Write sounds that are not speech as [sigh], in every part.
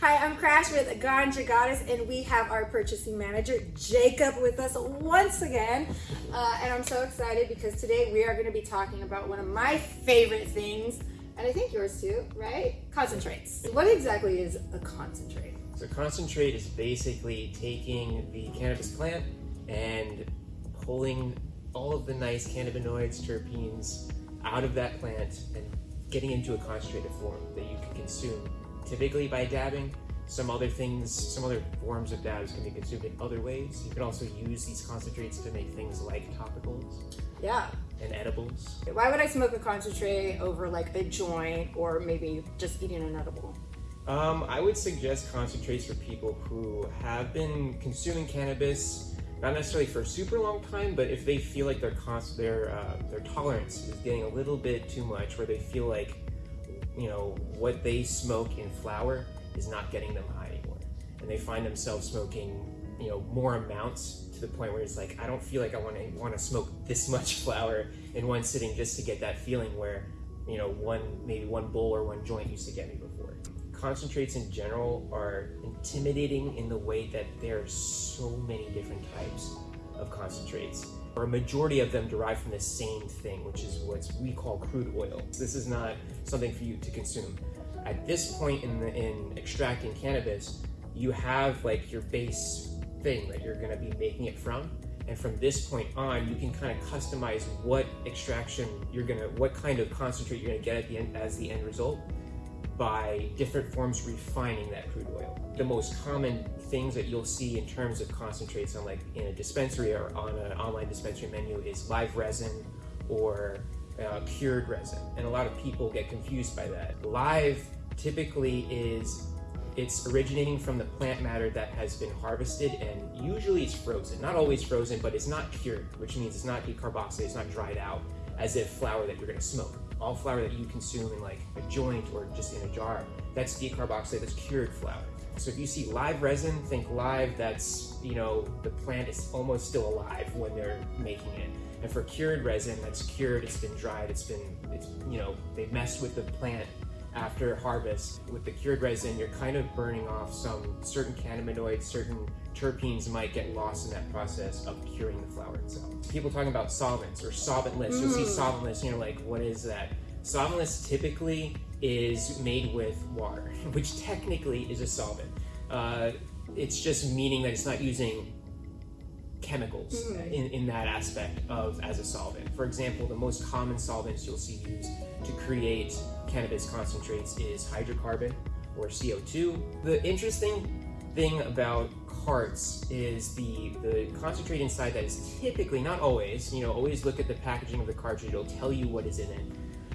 Hi, I'm Crash with Ganja Goddess, and we have our purchasing manager, Jacob, with us once again. Uh, and I'm so excited because today we are going to be talking about one of my favorite things, and I think yours too, right? Concentrates. What exactly is a concentrate? So concentrate is basically taking the cannabis plant and pulling all of the nice cannabinoids, terpenes out of that plant and getting into a concentrated form that you can consume typically by dabbing. Some other things, some other forms of dabs can be consumed in other ways. You can also use these concentrates to make things like topicals. Yeah. And edibles. Why would I smoke a concentrate over like a joint or maybe just eating an edible? Um, I would suggest concentrates for people who have been consuming cannabis, not necessarily for a super long time, but if they feel like their their uh, their tolerance is getting a little bit too much, where they feel like you know what they smoke in flower is not getting them high anymore. And they find themselves smoking, you know, more amounts to the point where it's like, I don't feel like I want to want to smoke this [laughs] much flower in one sitting just to get that feeling where, you know, one maybe one bowl or one joint used to get me before. Concentrates in general are intimidating in the way that there are so many different types of concentrates or a majority of them derive from the same thing, which is what we call crude oil. This is not something for you to consume at this point in the in extracting cannabis, you have like your base thing that you're going to be making it from. And from this point on, you can kind of customize what extraction you're gonna, what kind of concentrate you're gonna get at the end as the end result by different forms refining that crude oil. The most common things that you'll see in terms of concentrates on like in a dispensary or on an online dispensary menu is live resin or uh, cured resin. And a lot of people get confused by that. Live typically is it's originating from the plant matter that has been harvested and usually it's frozen. Not always frozen, but it's not cured, which means it's not decarboxylated, it's not dried out as if flower that you're gonna smoke. All flower that you consume in like a joint or just in a jar, that's decarboxylated, that's cured flower. So if you see live resin, think live, that's, you know, the plant is almost still alive when they're making it. And for cured resin, that's cured, it's been dried, it's been, it's, you know, they've messed with the plant after harvest. With the cured resin, you're kind of burning off some certain cannabinoids, certain terpenes might get lost in that process of curing the flower itself. People talking about solvents or solventless, mm. you'll see mm. solventless, you know, like what is that? Solventless typically is made with water, [laughs] which technically is a solvent. Uh, it's just meaning that it's not using chemicals mm. in, in that aspect of as a solvent. For example, the most common solvents you'll see used to create cannabis concentrates is hydrocarbon or CO2. The interesting thing about carts is the, the concentrate inside that is typically, not always, you know, always look at the packaging of the cartridge, it'll tell you what is in it.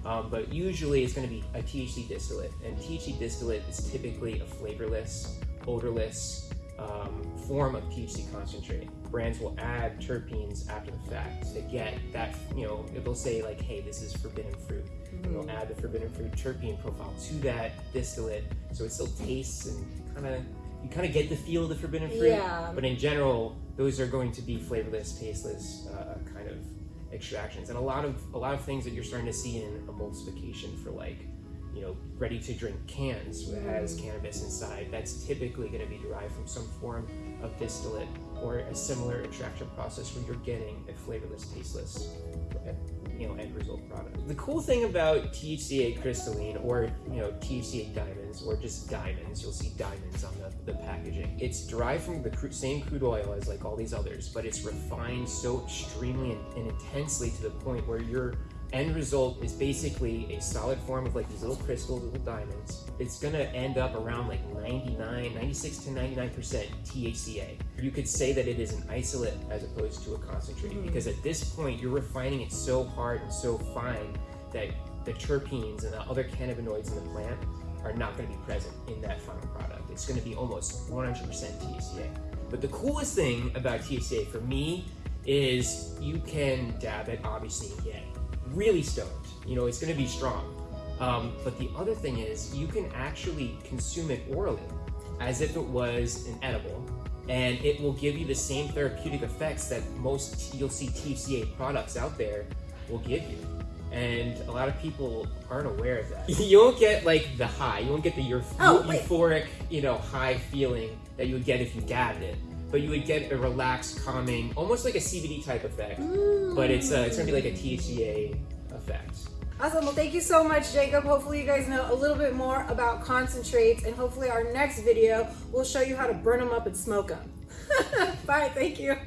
Um, but usually it's going to be a THC distillate, and THC distillate is typically a flavorless, odorless um, form of THC concentrate brands will add terpenes after the fact to get that, you know, it will say like, hey, this is forbidden fruit. Mm -hmm. They'll add the forbidden fruit terpene profile to that distillate so it still tastes and kind of, you kind of get the feel of the forbidden fruit. Yeah. But in general, those are going to be flavorless, tasteless uh, kind of extractions. And a lot of a lot of things that you're starting to see in emulsification for like you know, ready to drink cans that has cannabis inside. That's typically going to be derived from some form of distillate or a similar extraction process where you're getting a flavorless, tasteless, uh, you know, end result product. The cool thing about THCA crystalline or, you know, THCA diamonds or just diamonds, you'll see diamonds on the, the packaging. It's derived from the same crude oil as like all these others, but it's refined so extremely and, and intensely to the point where you're end result is basically a solid form of like these little crystals, little diamonds. It's gonna end up around like 99, 96 to 99% THCA. You could say that it is an isolate as opposed to a concentrate mm because at this point you're refining it so hard and so fine that the terpenes and the other cannabinoids in the plant are not gonna be present in that final product. It's gonna be almost 100% THCA. But the coolest thing about THCA for me is you can dab it obviously and get really stoned. You know, it's gonna be strong. Um, but the other thing is you can actually consume it orally as if it was an edible and it will give you the same therapeutic effects that most you'll see TCA products out there will give you. and a lot of people aren't aware of that. [laughs] You won't get like the high, you won't get the euph- Oh, euphoric, you know, high feeling that you would get if you dabbed it. But you would get a relaxed, calming, almost like a CBD type effect. But it's uh, it's gonna be like a THCA effect. Awesome. Well, thank you so much, Jacob. Hopefully, you guys know a little bit more about concentrates, and hopefully, our next video will show you how to burn them up and smoke them. [laughs] Bye. Thank you.